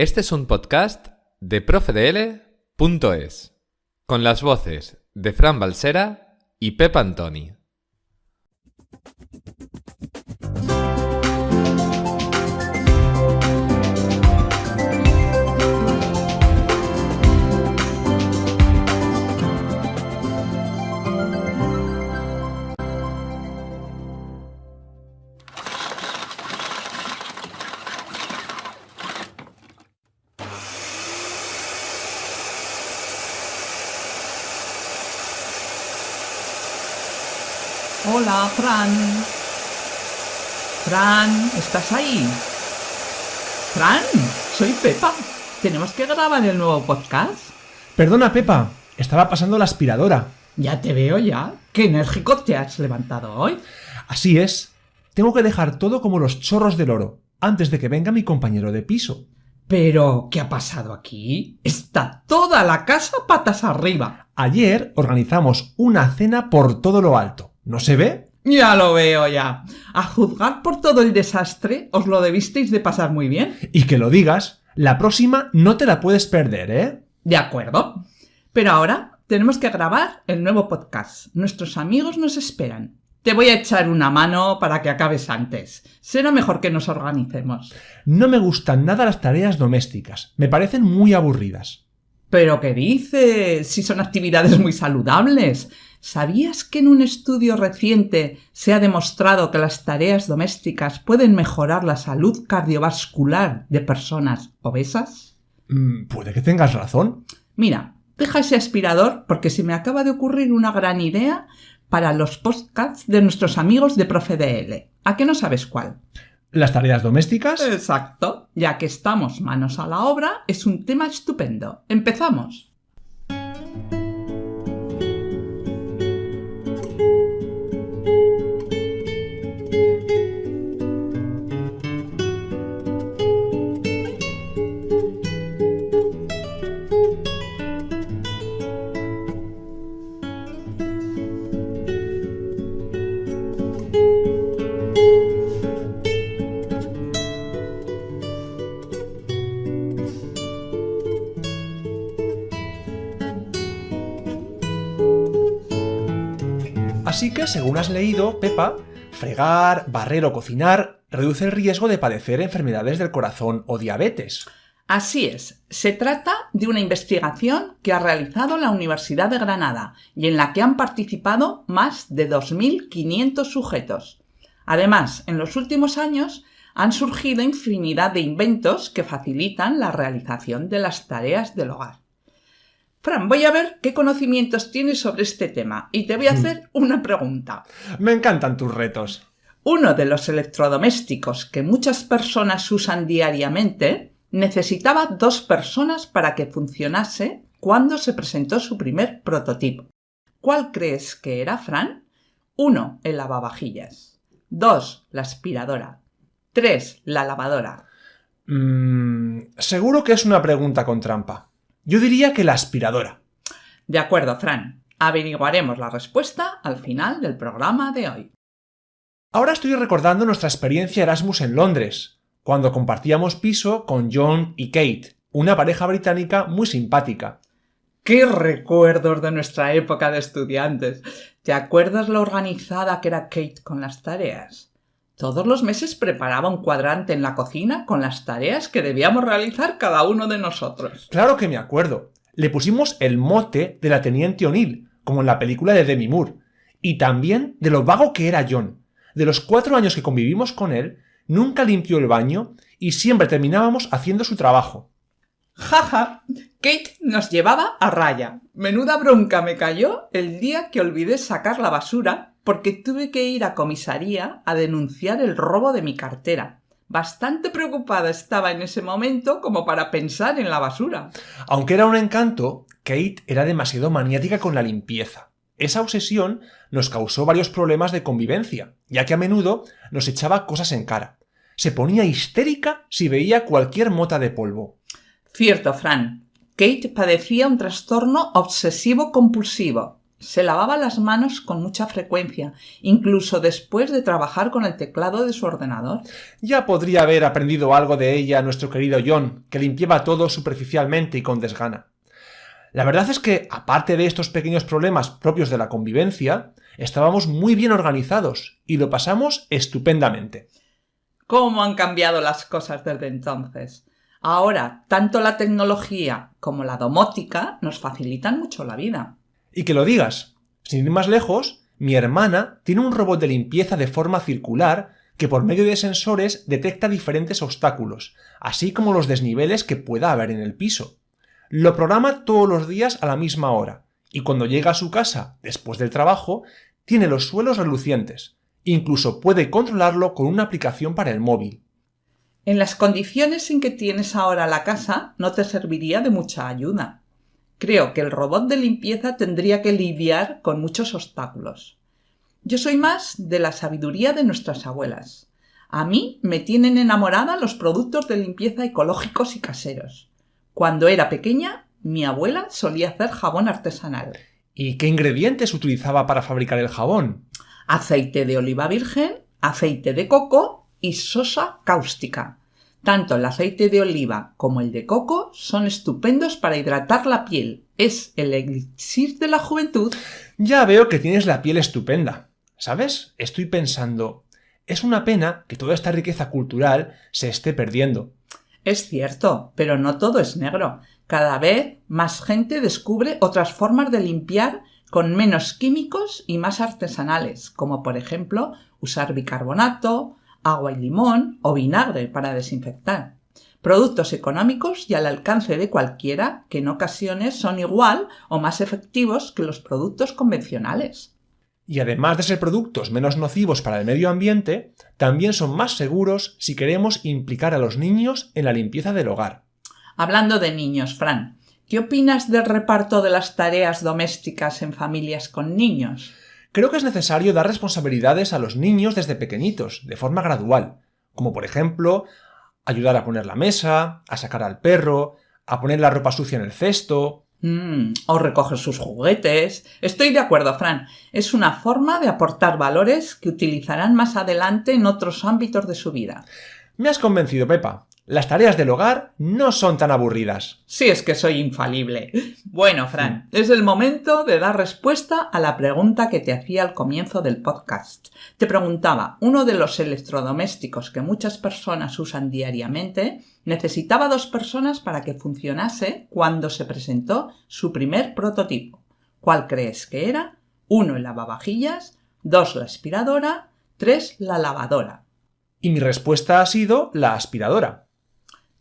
Este es un podcast de profedl.es, con las voces de Fran Balsera y Pep Antoni. Hola, Fran. Fran, ¿estás ahí? Fran, soy Pepa. Tenemos que grabar el nuevo podcast. Perdona, Pepa. Estaba pasando la aspiradora. Ya te veo ya. Qué enérgico te has levantado hoy. Así es. Tengo que dejar todo como los chorros del oro, antes de que venga mi compañero de piso. Pero, ¿qué ha pasado aquí? Está toda la casa patas arriba. Ayer organizamos una cena por todo lo alto. ¿No se ve? Ya lo veo ya. A juzgar por todo el desastre, os lo debisteis de pasar muy bien. Y que lo digas, la próxima no te la puedes perder, ¿eh? De acuerdo. Pero ahora tenemos que grabar el nuevo podcast. Nuestros amigos nos esperan. Te voy a echar una mano para que acabes antes. Será mejor que nos organicemos. No me gustan nada las tareas domésticas. Me parecen muy aburridas. ¿Pero qué dices? Si son actividades muy saludables. ¿Sabías que en un estudio reciente se ha demostrado que las tareas domésticas pueden mejorar la salud cardiovascular de personas obesas? Mm, puede que tengas razón. Mira, deja ese aspirador porque se me acaba de ocurrir una gran idea para los podcasts de nuestros amigos de ProfeDL. ¿A qué no sabes cuál? ¿Las tareas domésticas? Exacto. Ya que estamos manos a la obra, es un tema estupendo. Empezamos. Así que, según has leído, Pepa, fregar, barrer o cocinar reduce el riesgo de padecer enfermedades del corazón o diabetes. Así es, se trata de una investigación que ha realizado la Universidad de Granada y en la que han participado más de 2.500 sujetos. Además, en los últimos años han surgido infinidad de inventos que facilitan la realización de las tareas del hogar. Fran, voy a ver qué conocimientos tienes sobre este tema y te voy a hacer una pregunta. Me encantan tus retos. Uno de los electrodomésticos que muchas personas usan diariamente necesitaba dos personas para que funcionase cuando se presentó su primer prototipo. ¿Cuál crees que era, Fran? 1. El lavavajillas. 2. La aspiradora. 3. La lavadora. Mm, seguro que es una pregunta con trampa. Yo diría que la aspiradora. De acuerdo, Fran. Averiguaremos la respuesta al final del programa de hoy. Ahora estoy recordando nuestra experiencia Erasmus en Londres, cuando compartíamos piso con John y Kate, una pareja británica muy simpática. ¡Qué recuerdos de nuestra época de estudiantes! ¿Te acuerdas lo organizada que era Kate con las tareas? Todos los meses preparaba un cuadrante en la cocina con las tareas que debíamos realizar cada uno de nosotros. Claro que me acuerdo. Le pusimos el mote de la teniente O'Neill, como en la película de Demi Moore. Y también de lo vago que era John. De los cuatro años que convivimos con él, nunca limpió el baño y siempre terminábamos haciendo su trabajo. Jaja, Kate nos llevaba a raya. Menuda bronca me cayó el día que olvidé sacar la basura porque tuve que ir a comisaría a denunciar el robo de mi cartera. Bastante preocupada estaba en ese momento como para pensar en la basura. Aunque era un encanto, Kate era demasiado maniática con la limpieza. Esa obsesión nos causó varios problemas de convivencia, ya que a menudo nos echaba cosas en cara. Se ponía histérica si veía cualquier mota de polvo. Cierto, Fran. Kate padecía un trastorno obsesivo compulsivo Se lavaba las manos con mucha frecuencia, incluso después de trabajar con el teclado de su ordenador. Ya podría haber aprendido algo de ella nuestro querido John, que limpiaba todo superficialmente y con desgana. La verdad es que, aparte de estos pequeños problemas propios de la convivencia, estábamos muy bien organizados y lo pasamos estupendamente. ¿Cómo han cambiado las cosas desde entonces? Ahora, tanto la tecnología como la domótica nos facilitan mucho la vida. Y que lo digas. Sin ir más lejos, mi hermana tiene un robot de limpieza de forma circular que por medio de sensores detecta diferentes obstáculos, así como los desniveles que pueda haber en el piso. Lo programa todos los días a la misma hora, y cuando llega a su casa, después del trabajo, tiene los suelos relucientes. Incluso puede controlarlo con una aplicación para el móvil. En las condiciones en que tienes ahora la casa, no te serviría de mucha ayuda. Creo que el robot de limpieza tendría que lidiar con muchos obstáculos. Yo soy más de la sabiduría de nuestras abuelas. A mí me tienen enamorada los productos de limpieza ecológicos y caseros. Cuando era pequeña, mi abuela solía hacer jabón artesanal. ¿Y qué ingredientes utilizaba para fabricar el jabón? Aceite de oliva virgen, aceite de coco y sosa cáustica. Tanto el aceite de oliva como el de coco son estupendos para hidratar la piel. Es el elixir de la juventud. Ya veo que tienes la piel estupenda. ¿Sabes? Estoy pensando, es una pena que toda esta riqueza cultural se esté perdiendo. Es cierto, pero no todo es negro. Cada vez más gente descubre otras formas de limpiar con menos químicos y más artesanales, como por ejemplo usar bicarbonato, agua y limón o vinagre para desinfectar. Productos económicos y al alcance de cualquiera que en ocasiones son igual o más efectivos que los productos convencionales. Y además de ser productos menos nocivos para el medio ambiente, también son más seguros si queremos implicar a los niños en la limpieza del hogar. Hablando de niños, Fran, ¿qué opinas del reparto de las tareas domésticas en familias con niños? Creo que es necesario dar responsabilidades a los niños desde pequeñitos, de forma gradual, como por ejemplo ayudar a poner la mesa, a sacar al perro, a poner la ropa sucia en el cesto. Mm, o recoger sus juguetes. Estoy de acuerdo, Fran. Es una forma de aportar valores que utilizarán más adelante en otros ámbitos de su vida. Me has convencido, Pepa. Las tareas del hogar no son tan aburridas. Sí, es que soy infalible. Bueno, Fran, es el momento de dar respuesta a la pregunta que te hacía al comienzo del podcast. Te preguntaba, ¿uno de los electrodomésticos que muchas personas usan diariamente necesitaba dos personas para que funcionase cuando se presentó su primer prototipo? ¿Cuál crees que era? Uno el lavavajillas, dos la aspiradora, tres la lavadora. Y mi respuesta ha sido la aspiradora.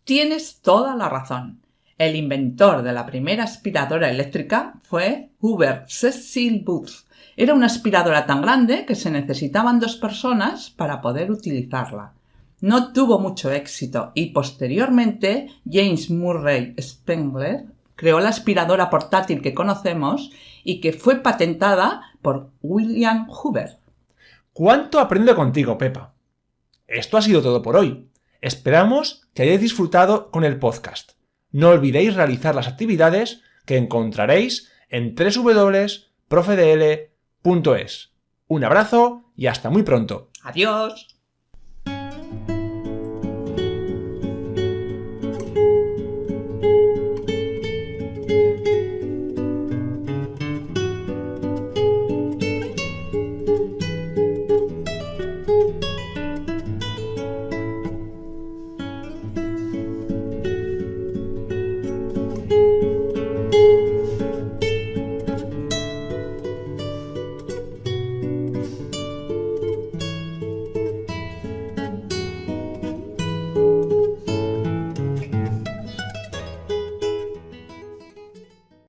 Tienes toda la razón. El inventor de la primera aspiradora eléctrica fue Hubert Cecil Booth. Era una aspiradora tan grande que se necesitaban dos personas para poder utilizarla. No tuvo mucho éxito y posteriormente James Murray Spengler creó la aspiradora portátil que conocemos y que fue patentada por William Hoover. ¿Cuánto aprendo contigo, Pepa? Esto ha sido todo por hoy. Esperamos que hayáis disfrutado con el podcast. No olvidéis realizar las actividades que encontraréis en www.profedl.es. Un abrazo y hasta muy pronto. Adiós.